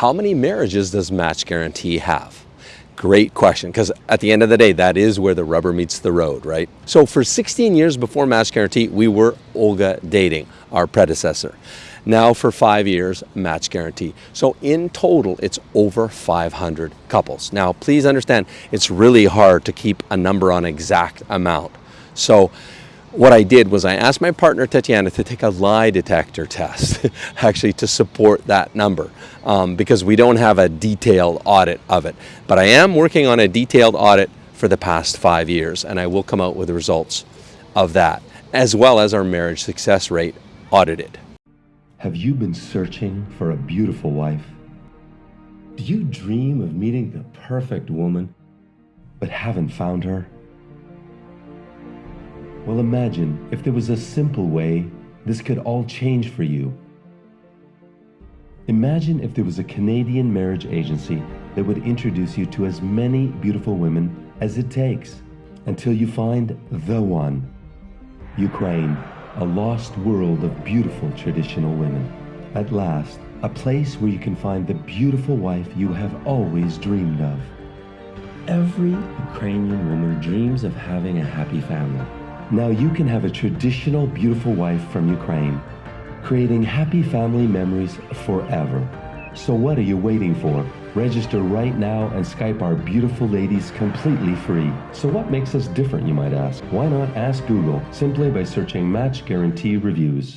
how many marriages does Match Guarantee have? Great question, because at the end of the day, that is where the rubber meets the road, right? So for 16 years before Match Guarantee, we were Olga Dating, our predecessor. Now for five years, Match Guarantee. So in total, it's over 500 couples. Now, please understand, it's really hard to keep a number on exact amount. So what I did was I asked my partner Tatiana to take a lie detector test, actually to support that number, um, because we don't have a detailed audit of it. But I am working on a detailed audit for the past five years, and I will come out with the results of that, as well as our marriage success rate audited. Have you been searching for a beautiful wife? Do you dream of meeting the perfect woman, but haven't found her? Well, imagine if there was a simple way this could all change for you. Imagine if there was a Canadian marriage agency that would introduce you to as many beautiful women as it takes until you find the one. Ukraine, a lost world of beautiful traditional women. At last, a place where you can find the beautiful wife you have always dreamed of. Every Ukrainian woman dreams of having a happy family. Now you can have a traditional beautiful wife from Ukraine, creating happy family memories forever. So what are you waiting for? Register right now and Skype our beautiful ladies completely free. So what makes us different, you might ask? Why not ask Google simply by searching Match Guarantee Reviews?